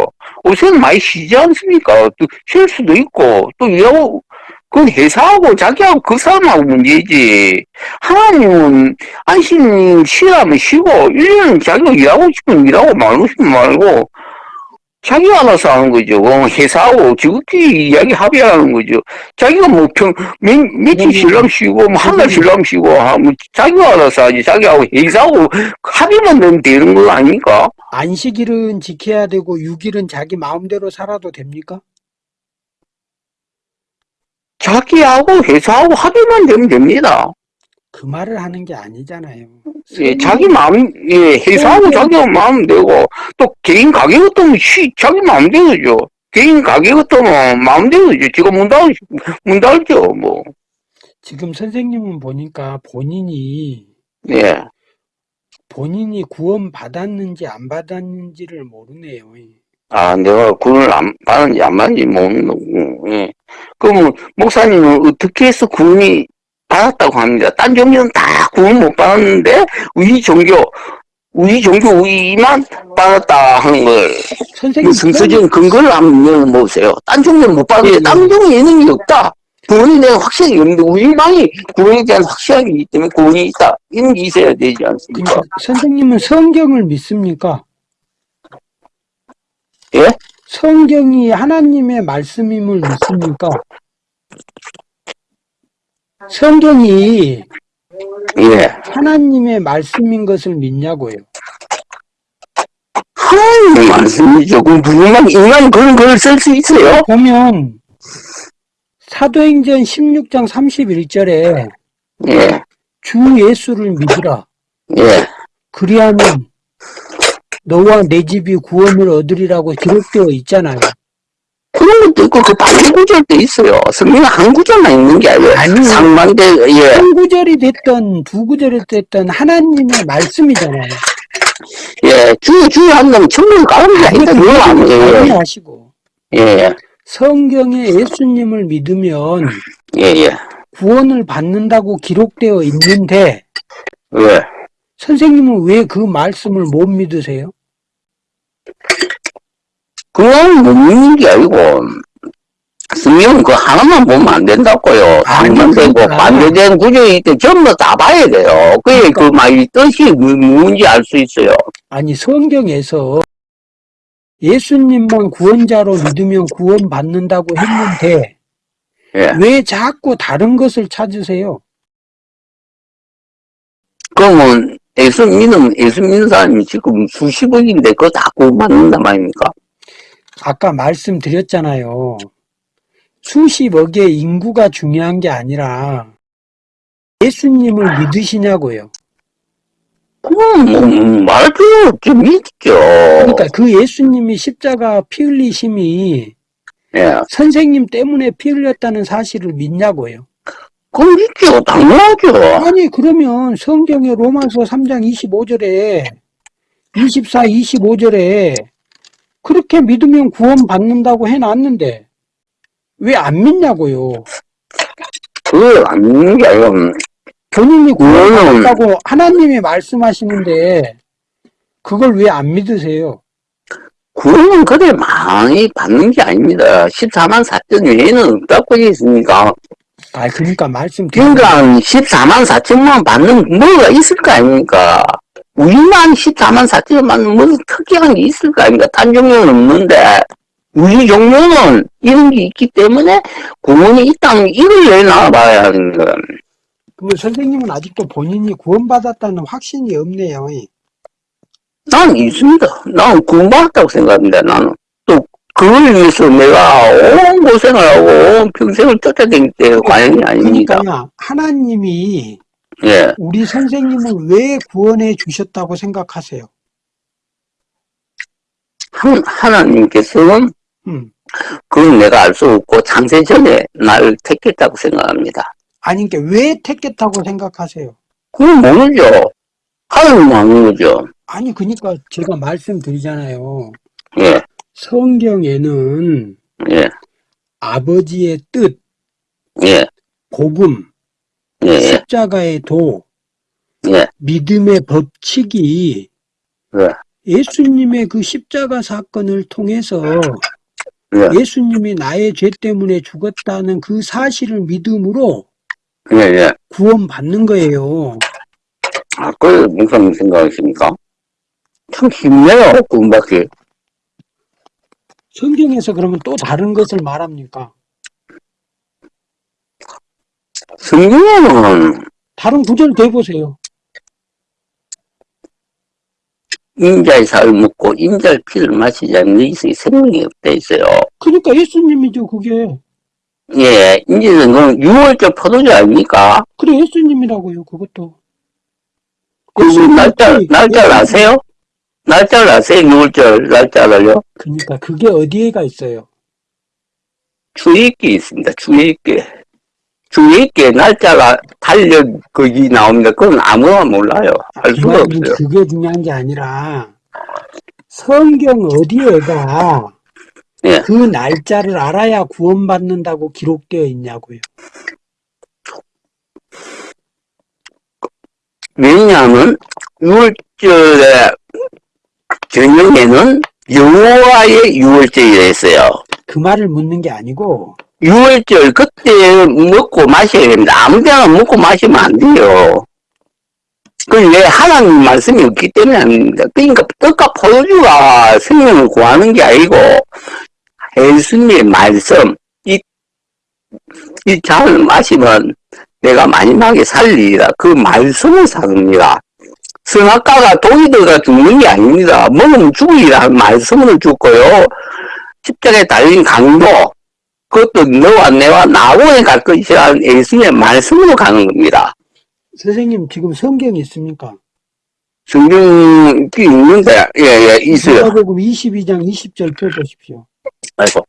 요새는 많이 쉬지 않습니까? 또, 쉴 수도 있고, 또 일하고, 그 회사하고 자기하고 그 사람하고 문제지. 하나님은, 안심 쉬라면 쉬고, 일년은 자기가 일하고 싶으면 일하고, 말고 싶으면 말고, 알아서 하는 거죠. 어, 회사하고 지극히 이야기 합의하는 거죠. 자기가 뭐 평, 몇, 며칠 쉬려면 쉬고, 뭐 한달 쉬고, 하- 뭐 자기가 알아서 하지. 자기하고 회사하고 합의만 되면 되는 거 아닙니까? 안식일은 지켜야 되고 6일은 자기 마음대로 살아도 됩니까? 자기하고 회사하고 합의만 되면 됩니다. 그 말을 하는 게 아니잖아요. 예, 자기 마음, 예, 회사하고 네. 자기 마음 되고, 또 개인 가게 같으면 쉬, 자기 마음대로죠. 개인 가게 같으면 마음대로죠. 지가 문 닫, 문 닫죠, 뭐. 지금 선생님은 보니까 본인이 예. 본인이 구원 받았는지 안 받았는지를 모르네요. 아, 내가 구원을 안 받는지 안 받는지 모르는 거고, 예. 그러면, 목사님은 어떻게 해서 구원이 받았다고 합니다. 딴 종교는 다 구원 못 받았는데, 우리 종교, 우리 종교 우리만 받았다 하는 걸, 선생님 성서적인 근거를 한번 열어보세요. 딴 종교는 못 받았는데, 예, 딴 종교 예능이 없다. 구원에 대한 확신이 없는데, 우리만이 구원에 대한 확신이 있기 때문에 구원이 있다. 이런 게 있어야 되지 않습니까? 선생님은 성경을 믿습니까? 예? 성경이 하나님의 말씀임을 믿습니까? 성경이 예. 하나님의 말씀인 것을 믿냐고요. 하나님의 말씀이죠. 그럼 인간이 그런 글을 쓸수 있어요? 보면 사도행전 16장 31절에 예, 주 예수를 믿으라. 예. 그리하면 너와 내 집이 구원을 얻으리라고 기록되어 있잖아요. 그런 것도 있고, 그 반대 구절도 있어요. 성경에 한 구절만 있는 게 아니에요. 아니요. 상반대, 예, 한 구절이 됐던 두 구절이 됐던 하나님의 말씀이잖아요. 예. 주여, 주여 한다면 천국을 가는 게 아니다. 그거 아니에요. 하시고 예, 성경에 예수님을 믿으면 예, 예. 구원을 받는다고 기록되어 있는데 예. 선생님은 왜 그 말씀을 못 믿으세요? 그건 못 믿는 게 아니고, 성경은 그 하나만 보면 안 된다고요. 아니, 상반되고, 그러니까. 반대된 구절이 있대. 전부 다 봐야 돼요. 그게 그 그러니까. 말이 뜻이 뭐- 뭔지 알 수 있어요. 아니 성경에서 예수님만 구원자로 믿으면 구원받는다고 했는데 예. 왜 자꾸 다른 것을 찾으세요? 그러면 예수 믿으면 예수 믿는 사람이 지금 수십억인데 그거 다 구원받는단 말입니까? 아까 말씀드렸잖아요. 수십억의 인구가 중요한 게 아니라 예수님을 믿으시냐고요. 음, 필요 없죠. 믿죠. 그러니까 그 예수님이 십자가 피 흘리심이 예. 선생님 때문에 피 흘렸다는 사실을 믿냐고요. 그건 믿죠. 당연하죠. 아니 그러면 성경의 로마서 3장 25절에 24, 25절에 그렇게 믿으면 구원 받는다고 해놨는데 왜 안 믿냐고요. 그걸 안 믿는 게 아니라, 음, 본인이 구원받았다고 하나님이 말씀하시는데 그걸 왜 안 믿으세요? 구원은 그래 많이 받는 게 아닙니다. 14만 4천 외에는 없다고 있으니까. 아, 그러니까 말씀 그러니까 14만 4천만 받는 뭐가 있을 거 아닙니까? 우리만 14만 4천만 받는 무슨 특이한 게 있을 거 아닙니까? 딴 종류는 없는데 우리 종류는 이런 게 있기 때문에 구원이 있다면 이걸 내놔봐야 하는 거야. 그러면 선생님은 아직도 본인이 구원받았다는 확신이 없네요. 난 있습니다. 나는 구원받았다고 생각합니다. 나는 또 그걸 위해서 내가 온 고생을 하고 온 평생을 쫓아다닐 때 과연이 아닙니다. 그러니까요, 하나님이 예. 우리 선생님을 왜 구원해 주셨다고 생각하세요? 한, 하나님께서는 음. 그건 내가 알 수 없고 창세 전에 나를 택했다고 생각합니다. 아니, 그러니까 왜 택했다고 생각하세요? 그건 모르죠. 하나님 아는 거죠. 아니, 그러니까 제가 말씀드리잖아요. 예, 성경에는 예, 아버지의 뜻, 예, 복음, 예, 십자가의 도, 예, 믿음의 법칙이 예, 예수님의 그 십자가 사건을 통해서 예, 예수님이 나의 죄 때문에 죽었다는 그 사실을 믿음으로 예, 예. 구원받는 거예요. 아, 그 무슨 생각이십니까? 참 쉽네요, 구원받기. 성경에서 그러면 또 다른 것을 말합니까? 성경에는 다른 구절 대보세요. 인자의 살을 먹고 인자의 피를 마시지 않는 이성이 생명이 없다 있어요. 그러니까 예수님이죠, 그게. 예, 인자는 그건 6월절 포도주 아닙니까? 그래, 예수님이라고요, 그것도. 그 날짜, 날짜를 아세요? 날짜를 아세요? 6월절 날짜를요? 그러니까 그게 어디에가 있어요? 주의있게 있습니다. 주의있게. 주의있게 날짜가 달력 거기 나옵니다. 그건 아무나 몰라요. 알 수가 없어요. 그게 중요한 게 아니라 성경 어디에가 예. 그 날짜를 알아야 구원받는다고 기록되어 있냐고요. 왜냐하면 6월절에 저녁에는 여호와의 6월절이라 했어요. 그 말을 묻는 게 아니고 6월절 그때 먹고 마셔야 됩니다. 아무 데나 먹고 마시면 안 돼요. 그건 왜 하나님 말씀이 없기 때문에 아닙니다. 그러니까 떡과 포도주가 생명을 구하는 게 아니고 예수님의 말씀 이, 이 잔을 마시면 내가 마지막에 살리리라. 그 말씀을 사릅니다. 선악과가 독이 들어가 죽는 게 아닙니다. 먹으면 죽으리라는 말씀을 죽고요. 십자가에 달린 강도 그것도 너와 내와 나원에 갈 것이라는 예수님의 말씀으로 가는 겁니다. 선생님 지금 성경이 있습니까? 성경이 있는데, 예, 예, 있어요. 누가복음 22장 20절 펴보십시오. 아이고.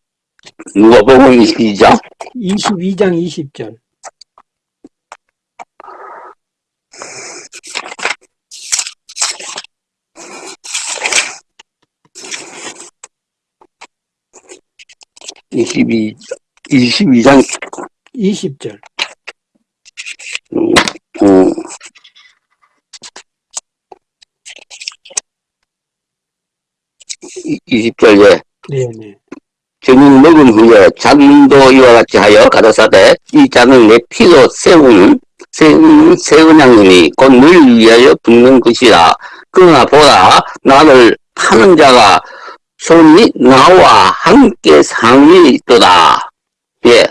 누가 보고 있시죠? 22장 20절. 이십이 22장, 20절. 음, 20절, 예. 네네. 저녁 먹은 후에 잔도 이와 같이 하여 가라사대 이 잔을 내 피로 세운 세운 세운양님이 곧 너를 위하여 붓는 것이라 그러나 보라 나를 파는 자가 손이 나와 함께 상위에 있도다 예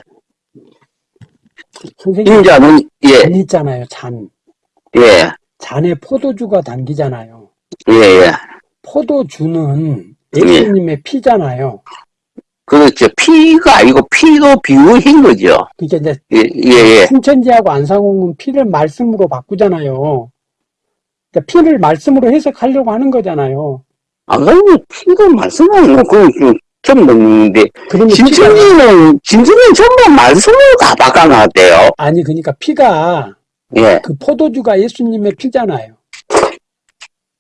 선생님 인자는 잔 있잖아요. 잔. 예예예예 잔에 포도주가 담기잖아요. 예, 예. 포도주는 예수님의 피잖아요. 그렇죠 피가 아니고 피로 비유한 거죠 그러니까 이제 예 예예 신천지하고 안상홍은 피를 말씀으로 바꾸잖아요. 그러니까 피를 말씀으로 해석하려고 하는 거잖아요. 아까는 피가 말씀하는 거 그건 좀 처음 듣는데 그러면 피가 진천지는, 진천지는 전부 말씀으로 다 바꿔놨대요. 아니 그러니까 피가 예. 그 포도주가 예수님의 피잖아요.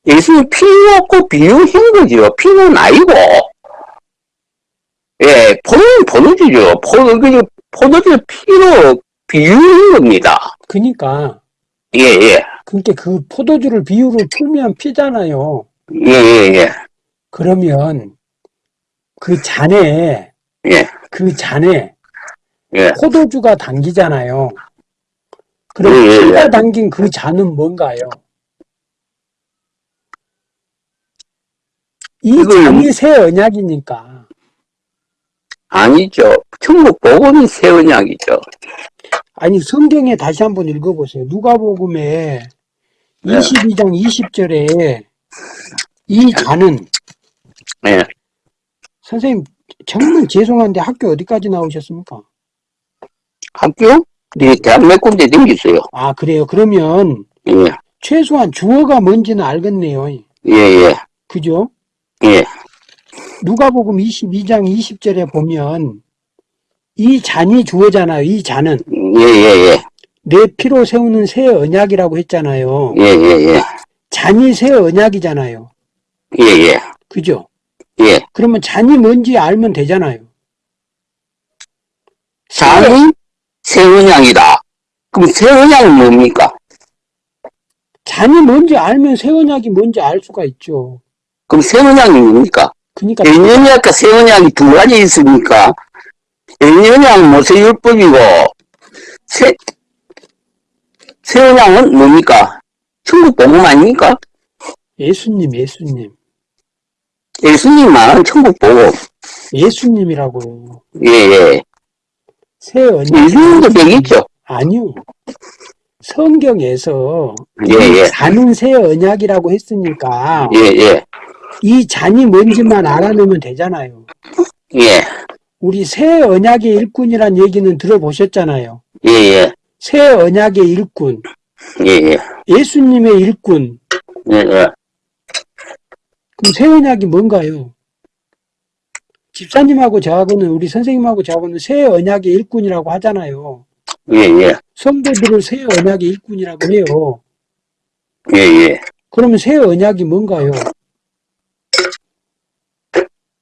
예수님 피 없고 비유한 거죠. 피는 아니고. 예. 포도는 포도주죠. 포도, 그, 포도주 피로 비유는 겁니다. 그니까 예, 예. 그러니까 그 포도주를 비유로 풀면 피잖아요. 예, 예, 예. 그러면 그 잔에 예, 그 잔에 예. 포도주가 담기잖아요. 그럼 예, 예, 예. 피가 담긴 그 잔은 뭔가요? 이 잔이 새 언약이니까 아니죠. 천국 복음이 세언약이죠. 아니 성경에 다시 한번 읽어보세요. 누가복음에 네. 22장 20절에 이 잔은 예. 선생님 정말 죄송한데 학교 어디까지 나오셨습니까? 학교? 예, 대학 몇 군데 댕겼어요. 아 그래요. 그러면 예, 최소한 주어가 뭔지는 알겠네요. 예, 예, 그죠? 예, 누가복음 22장 20절에 보면 이 잔이 주어잖아요. 이 잔은 예, 예, 예, 내 피로 세우는 새 언약이라고 했잖아요. 예, 예, 예, 잔이 새 언약이잖아요. 예, 예, 그죠? 예. 그러면 잔이 뭔지 알면 되잖아요. 잔이 세언약이다. 그럼 세언약은 뭡니까? 잔이 뭔지 알면 새 언약이 뭔지 알 수가 있죠. 그럼 세언약이 뭡니까? 그러니까 예언약과 세언약이 두 가지 있으니까 예언약은 모세율법이고 세 세언약은 뭡니까? 천국 복음 아닙니까? 예수님, 예수님, 예수님 말한 천국 복음. 예수님이라고요. 예, 예. 새 언약 예수님도 되겠죠. 아니요. 성경에서 예, 예. 잔은 새 언약이라고 했으니까 예, 예. 이 잔이 뭔지만 알아내면 되잖아요. 예, 우리 새 언약의 일꾼이란 얘기는 들어보셨잖아요. 예, 예. 새 언약의 일꾼, 예, 예. 예수님의 일꾼. 예, 예. 그럼 새 언약이 뭔가요? 집사님하고 저하고는 우리 선생님하고 저하고는 새 언약의 일꾼이라고 하잖아요. 예, 예. 성도들을 새 언약의 일꾼이라고 해요. 예, 예. 그러면 새 언약이 뭔가요?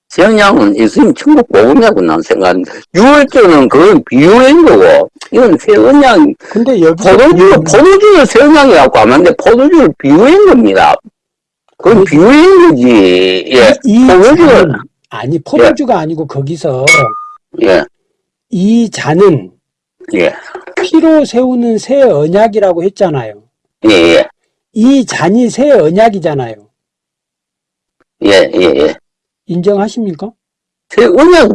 세언약은 예수님 천국 복음이라고 난 생각합니다. 유월절은 그건 비유인 거고, 이건 세언약, 근데 여기서 포도주, 포도주를 세언약이라고 하면 안 돼. 포도주를 비유인 겁니다. 그건 비유인 거지. 예, 이 포도주를, 잔은 아니 포도주가 아니고 거기서 예, 이 잔은 예, 피로 세우는 새 언약이라고 했잖아요. 예, 예, 이 잔이 새 언약이잖아요. 예, 예, 예. 인정하십니까?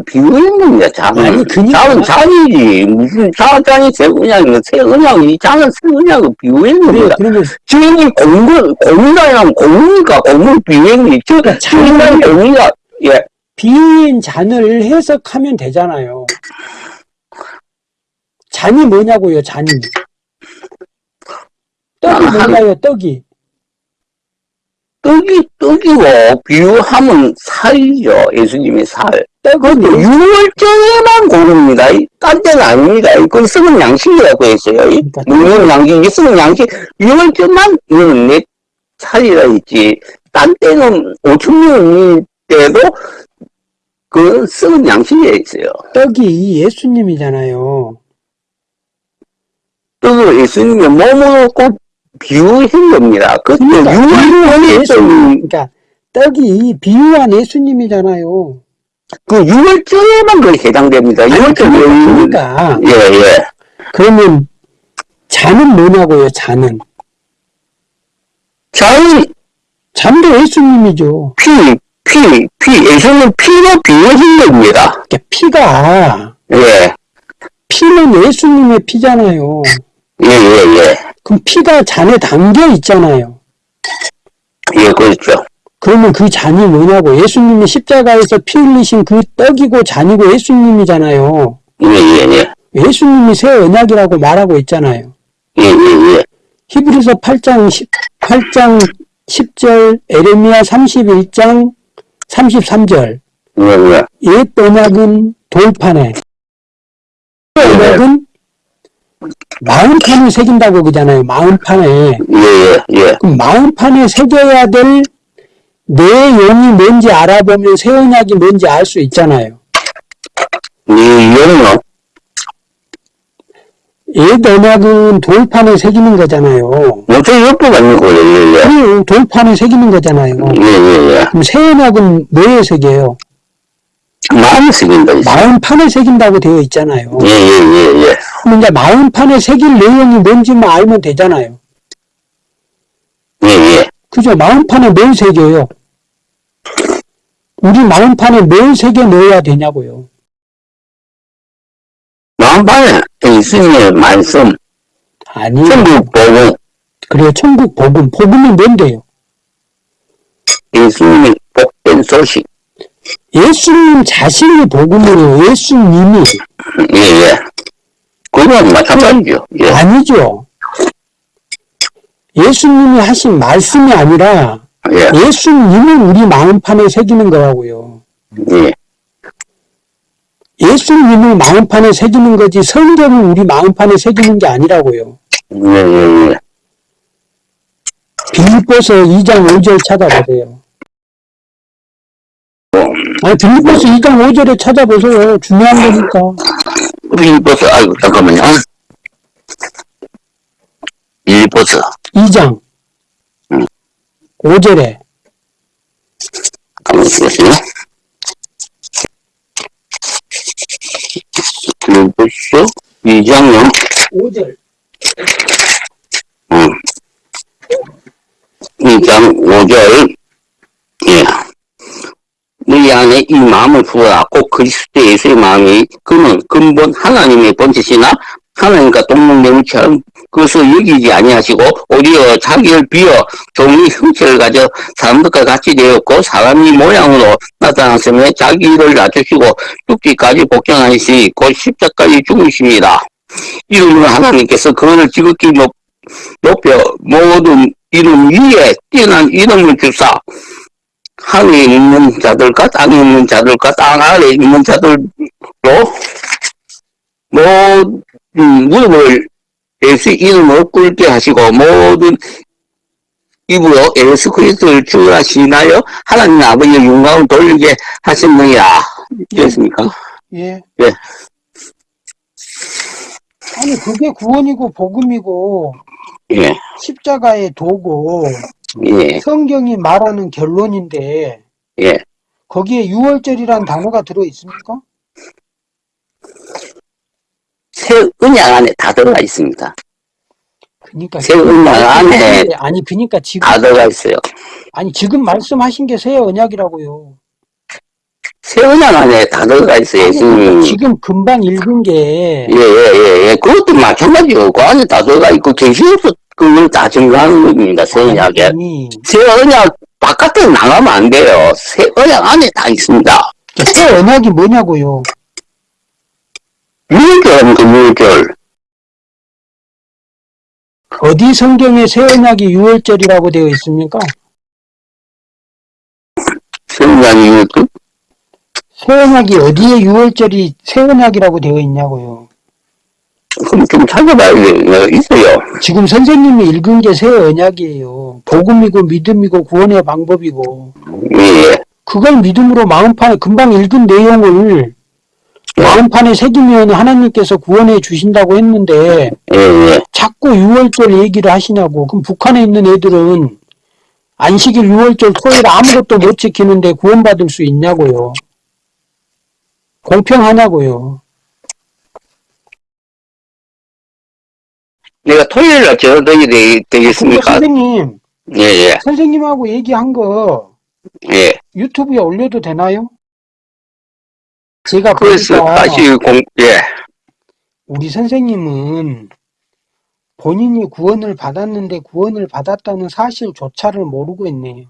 비유인 겁니다, 잔은. 아니, 그니까. 잔은 잔이지. 무슨 잔이 세언약이면 세언약이, 잔은 세언약은 비유인 그래요. 겁니다. 그러면 지금이 공군, 공이라면 공이니까 비유인 거지. 저, 그러니까 지금이 공이가, 예, 비유인 잔을 해석하면 되잖아요. 잔이 뭐냐고요, 잔이. 떡이 아, 뭔가요, 떡이. 떡이, 떡이고, 비유하면 살이죠. 예수님의 살. 예수- 6월정에만 고릅니다. 이, 딴 때는 아닙니다. 그건 썩은 양식이라고 했어요. 이, 그러니까 먹는 양식, 이 썩은 양식, 6월정만 이거는 내 살이라 했지. 딴 때는 5천명일 때도 그 썩은 양식이 있어요. 떡이 예수님이잖아요. 떡을 예수님의 몸으로 꼭 비유한 겁니다. 그때 그러니까 6월정에 예수님, 그러니까 떡이 비유한 예수님이잖아요. 그 6월정에만 그 해당됩니다. 6월정에. 그러니까 예, 예. 그러면 잔은 뭐냐고요, 잔은. 자의 잔도 예수님이죠. 피, 피, 피, 예수님 피로 비유한 겁니다. 그러니까 피가 예, 피는 예수님의 피잖아요. 예, 예, 예. 그럼 피가 잔에 담겨 있잖아요. 예, 그렇죠. 그러면 그 잔이 뭐냐고 예수님이 십자가에서 피 흘리신 그 떡이고 잔이고 예수님이잖아요. 예, 예, 예. 예수님이 새 언약이라고 말하고 있잖아요. 예, 예, 예. 히브리서 8장 10, 8장 10절, 에레미야 31장 33절. 예, 예. 옛 언약은 돌판에, 새 언약은 마음판을 새긴다고 그러잖아요. 마음판에. 예, 예, 예. 그럼 마음판에 새겨야 될 내용이 뭔지 알아보면 새 언약이 뭔지 알 수 있잖아요. 이 이용료, 옛 언약은 돌판에 새기는 거잖아요. 모두 역부가 있는 거예요, 예, 그래요. 돌판에 새기는 거잖아요. 예. 예, 예, 예. 그럼 새 언약은 뭐에 새겨요? 마음이 생긴다, 있어. 마음판에 새긴다고 되어 있잖아요. 예, 예, 예, 예. 그럼 이제 마음판에 새길 내용이 뭔지만 알면 되잖아요. 예, 예. 그죠? 마음판에 뭘 새겨요? 우리 마음판에 뭘 새겨 넣어야 되냐고요. 마음판에 예수님의 말씀, 아니요. 천국 보고, 그래요. 천국 복음. 복음이 뭔데요? 예수님의 복된 소식, 예수님 자신이 복음이에요. 예수님이. 예, 예. 그건 마찬가지죠. 예, 아니죠. 예수님이 하신 말씀이 아니라 예, 예수님을 우리 마음판에 새기는 거라고요. 예. 예수님을 마음판에 새기는 거지 성경을 우리 마음판에 새기는 게 아니라고요. 예, 예, 예. 빌립보서 2장 5절 찾아보세요. 아니 빌립보서 2장 5절에 찾아보세요. 중요한 거니까. 빌립보서, 아이고, 잠깐만요. 빌립보서, 2장 음. 5절에 가만히 있으세요. 빌립보서, 2장요. 5절 음. 2장 5절, 예. 너희 안에 이 마음을 부어라. 꼭 그리스도 예수의 마음이 그는 근본 하나님의 본체시나 하나님과 동등매무처럼 그것을 여기지 아니하시고 오히려 자기를 비어 종의 형체를 가져 사람들과 같이 되었고 사람이 모양으로 나타났으며 자기를 낮추시고 죽기까지 복종하시니 곧 십자까지 죽으십니다. 이름으로 하나님께서 그를 지극히 높, 높여 모든 이름 위에 뛰어난 이름을 주사 하늘에 있는 자들과 땅에 있는 자들과 땅 아래에 있는 자들로 모든 무릎을 예수 이름으로 꿇게 하시고 모든 입으로 예수 그리스도를 주하시나요 하나님 아버지의 영광을 돌리게 하셨느니라 됐습니까? 예. 예. 아니 그게 구원이고 복음이고 예, 십자가의 도고 예, 성경이 말하는 결론인데 예. 거기에 유월절이라는 단어가 들어 있습니까? 새 언약 안에 다 들어가 있습니다. 그러니까 새 언약 안에 아니 그러니까 지금 다 들어가 있어요. 아니 지금 말씀하신 게 새 언약이라고요. 새 언약 안에 다 들어가 있어요. 아니, 그러니까 예수님. 지금 금방 읽은 게 예, 예, 예, 예. 그것도 마찬가지고, 그 안에 다 들어가 있고, 계시록도 그걸 다 증거하는 겁니다, 새 언약에. 새 언약 바깥에 나가면 안 돼요. 새 언약 안에 다 있습니다. 새 언약이 뭐냐고요. 유월절은 그 유월절. 어디 성경에 새 언약이 유월절이라고 되어 있습니까? 새 언약 유월절? 새 언약이 어디에 유월절이 새 언약이라고 되어 있냐고요. 그럼 좀 찾아봐야 돼요. 있어요. 지금 선생님이 읽은 게 새 언약이에요. 복음이고 믿음이고 구원의 방법이고 예, 예. 그걸 믿음으로 마음판에 금방 읽은 내용을 마음판에 새기면 하나님께서 구원해 주신다고 했는데 예, 예. 자꾸 유월절 얘기를 하시냐고. 그럼 북한에 있는 애들은 안식일 유월절 토요일 아무것도 못 지키는데 구원받을 수 있냐고요. 공평하냐고요. 내가 토요일 날 저녁이 되, 근데 되겠습니까? 선생님, 예, 예, 선생님하고 얘기한 거 예. 유튜브에 올려도 되나요? 제가 그래서 다시 공, 예. 우리 선생님은 본인이 구원을 받았는데 구원을 받았다는 사실조차를 모르고 있네요.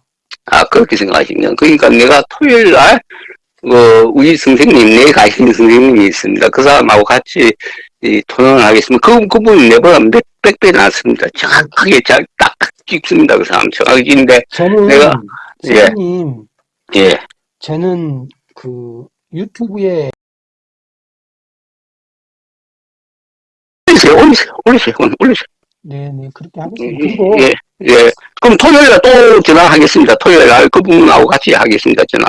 아, 그렇게 생각하시면. 그러니까 내가 토요일 날, 그, 우리 선생님, 내 가시는 선생님이 있습니다. 그 사람하고 같이 이, 토론을 하겠습니다. 그, 그분이 내보다 몇, 백 배 낫습니다. 정확하게 잘, 딱 찍습니다. 그 사람. 정확히 찍는데, 저는 내가- 예. 선생님, 예. 저는 그 유튜브에 올리세요, 올리세요, 올리세요, 올리세요. 네 네 그렇게 하겠습니다. 그리고 예, 예. 그럼 토요일 날또 전화하겠습니다. 토요일 날 그분하고 같이 하겠습니다. 전화.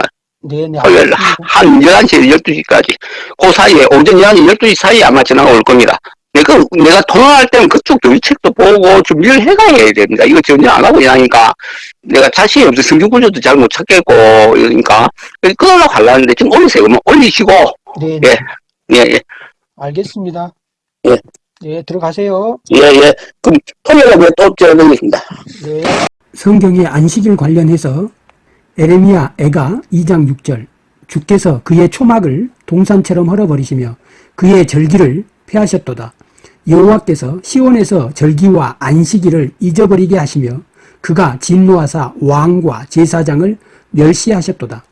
네네. 토요일 알겠습니다. 한 11시에서 12시까지. 그 사이에, 오전 11시, 12시 사이에 아마 전화가 올 겁니다. 내가, 내가 통화할 때는 그쪽 교육책도 보고 준비를 해가야 됩니다. 이거 전혀 안 하고 이러니까 내가 자신이 없어 성경구조도 잘 못 찾겠고, 이러니까. 끊으려고 하려는데 지금 올리세요. 그러면 올리시고, 네네. 예. 예, 예, 알겠습니다. 예. 네, 들어가세요. 예, 예. 그럼 토요일에 또 전화드리겠습니다. 네. 성경의 안식일 관련해서 에레미야 애가 2장 6절 주께서 그의 초막을 동산처럼 헐어버리시며 그의 절기를 폐하셨도다. 여호와께서 시온에서 절기와 안식일을 잊어버리게 하시며 그가 진노하사 왕과 제사장을 멸시하셨도다.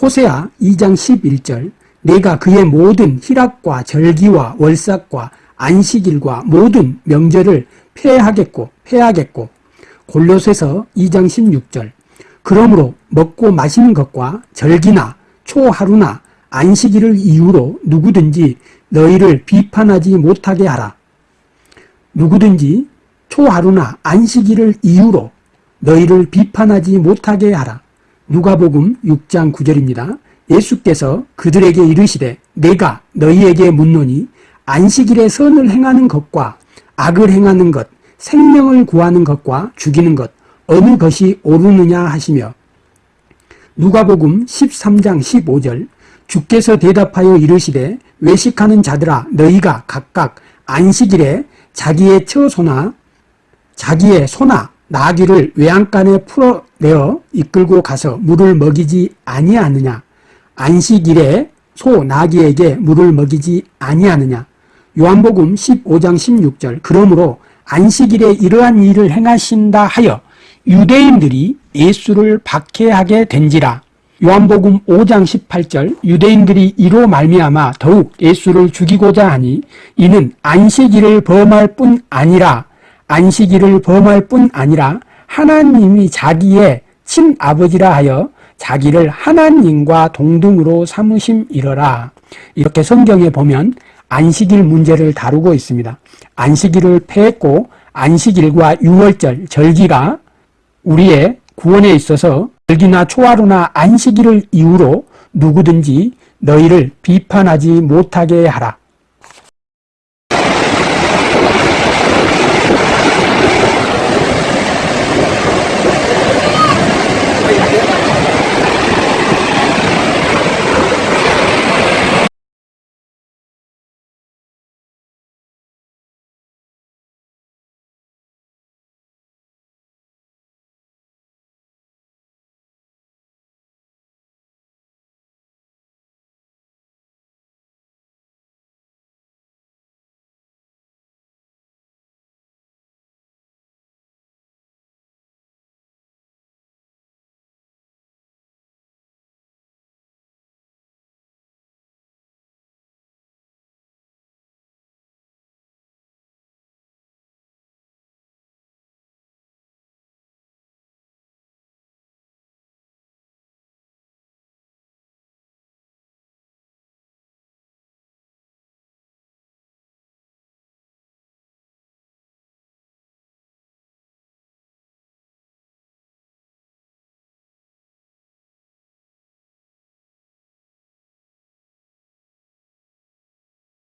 호세아 2장 11절 내가 그의 모든 희락과 절기와 월삭과 안식일과 모든 명절을 폐하겠고 폐하겠고 골로새서 2장 16절 그러므로 먹고 마시는 것과 절기나 초하루나 안식일을 이유로 누구든지 너희를 비판하지 못하게 하라. 누구든지 초하루나 안식일을 이유로 너희를 비판하지 못하게 하라. 누가복음 6장 9절입니다. 예수께서 그들에게 이르시되 내가 너희에게 묻노니 안식일에 선을 행하는 것과 악을 행하는 것, 생명을 구하는 것과 죽이는 것 어느 것이 옳으느냐 하시며 누가복음 13장 15절 주께서 대답하여 이르시되 외식하는 자들아 너희가 각각 안식일에 자기의 처소나 자기의 소나 나귀를 외양간에 풀어내어 이끌고 가서 물을 먹이지 아니하느냐? 안식일에 소 나귀에게 물을 먹이지 아니하느냐? 요한복음 15장 16절 그러므로 안식일에 이러한 일을 행하신다 하여 유대인들이 예수를 박해하게 된지라 요한복음 5장 18절 유대인들이 이로 말미암아 더욱 예수를 죽이고자 하니 이는 안식일을 범할 뿐 아니라 안식일을 범할 뿐 아니라 하나님이 자기의 친아버지라 하여 자기를 하나님과 동등으로 삼으심 이러라 이렇게 성경에 보면 안식일 문제를 다루고 있습니다. 안식일을 폐했고 안식일과 유월절, 절기가 우리의 구원에 있어서 절기나 초하루나 안식일을 이유로 누구든지 너희를 비판하지 못하게 하라.